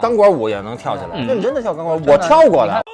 钢管舞也能跳起来，嗯认真的跳钢管舞，我跳过你看的。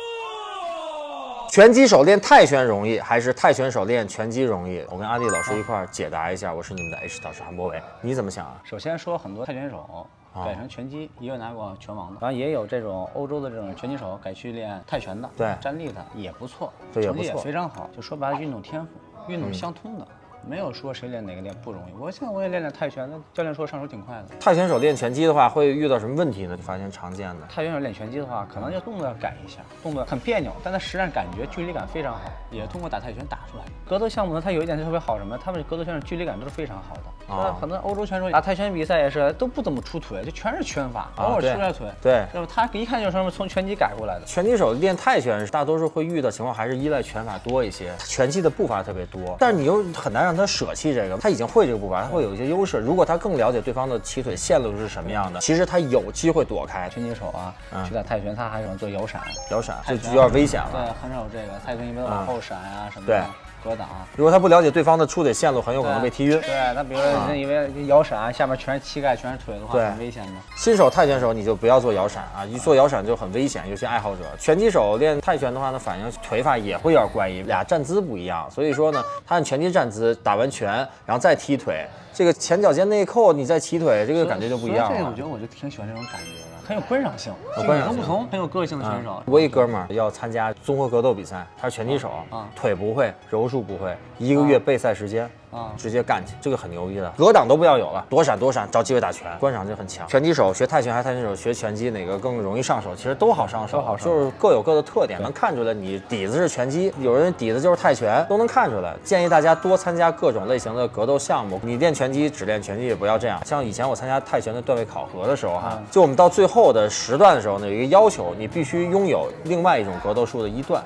拳击手练泰拳容易，还是泰拳手练拳击容易？我跟阿弟老师一块儿解答一下。我是你们的 H 导师韩博伟，你怎么想啊？首先说很多泰拳手改成拳击，也有拿过拳王的，然后也有这种欧洲的这种拳击手改去练泰拳的，对站立的也不错，对也成绩也不错非常好。就说白了，运动天赋，运动相通的。没有说谁练哪个练不容易，我现在我也练练泰拳，那教练说上手挺快的。泰拳手练拳击的话，会遇到什么问题呢？你发现常见的。泰拳手练拳击的话，可能就动作要改一下，动作很别扭，但他实战感觉距离感非常好，也通过打泰拳打出来的。格斗项目呢，它有一点特别好什么？他们格斗选手距离感都是非常好的。啊很多欧洲选手打泰拳比赛也是都不怎么出腿，就全是拳法，偶尔对出点腿。对是吧？他一看就是什么从拳击改过来的。拳击手练泰拳，大多数会遇到情况还是依赖拳法多一些，拳击的步伐特别多，但是你又很难让他舍弃这个，他已经会这个步伐，他会有一些优势。如果他更了解对方的起腿线路是什么样的，其实他有机会躲开拳击手啊，嗯去打泰拳，他还喜欢做摇闪，摇闪，泰拳就有点危险了对。，很少有这个。泰拳一般都往后闪啊什么对的，格挡。如果他不了解对方的出腿线路，很有可能被踢晕。对，那比如说人以为摇闪下面全是膝盖，全是腿的话，对很危险的。新手泰拳手你就不要做摇闪啊，一做摇闪就很危险，尤其爱好者。拳击手练泰拳的话呢，反应腿法也会有点怪异，俩站姿不一样，所以说呢，他按拳击站姿打完拳，然后再踢腿，这个前脚尖内扣，你再踢腿，这个感觉就不一样了这个我觉。得我就挺喜欢这种感觉的，很有观赏性，有观赏性与众不同，很有个性的选手。我一哥们儿要参加综合格斗比赛，他是拳击手，啊腿不会，柔术不会，一个月备赛时间。啊直接干去，这个很牛逼的，格挡都不要有了，躲闪躲闪，找机会打拳，观赏性很强。拳击手学泰拳还是泰拳手学拳击，哪个更容易上手？其实都好上手，都好上手就是各有各的特点，能看出来你底子是拳击，有人底子就是泰拳，都能看出来。建议大家多参加各种类型的格斗项目，你练拳击只练拳击，也不要这样。像以前我参加泰拳的段位考核的时候哈，嗯就我们到最后后的时段的时候呢，有一个要求，你必须拥有另外一种格斗术的一段。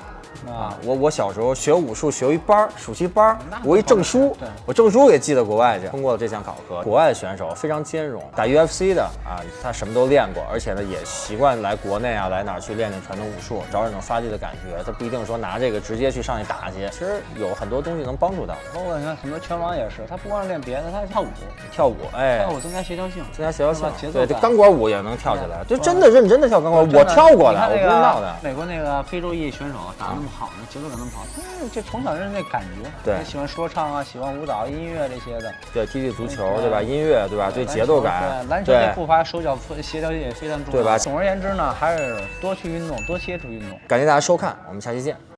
啊，我我小时候学武术学一班儿，暑期班儿，我一证书对，我证书给寄到国外去，通过了这项考核。国外的选手非常兼容，打 UFC 的啊，他什么都练过，而且呢也习惯来国内啊，来哪儿去练练传统武术，找这种发力的感觉。他不一定说拿这个直接去上去打去，其实有很多东西能帮助到。包括你看很多拳王也是，他不光是练别的，他还跳舞，跳舞，哎。跳，舞增加协调性，增加协调性，对，这钢管舞也能跳起来，就真的认真的跳钢管舞，我跳过的，我不你看那个是闹的。美国那个非洲裔选手打得那么好，呢节奏感那么好，嗯，这从小就是那感觉，对喜欢说唱啊，喜欢舞蹈、音乐这些的，对，踢踢足球，对对吧？音乐，对吧？对节奏感对，篮球的步伐、手脚协调性也非常重要，对吧总而言之呢，还是多去运动，多接触运动。感谢大家收看，我们下期见。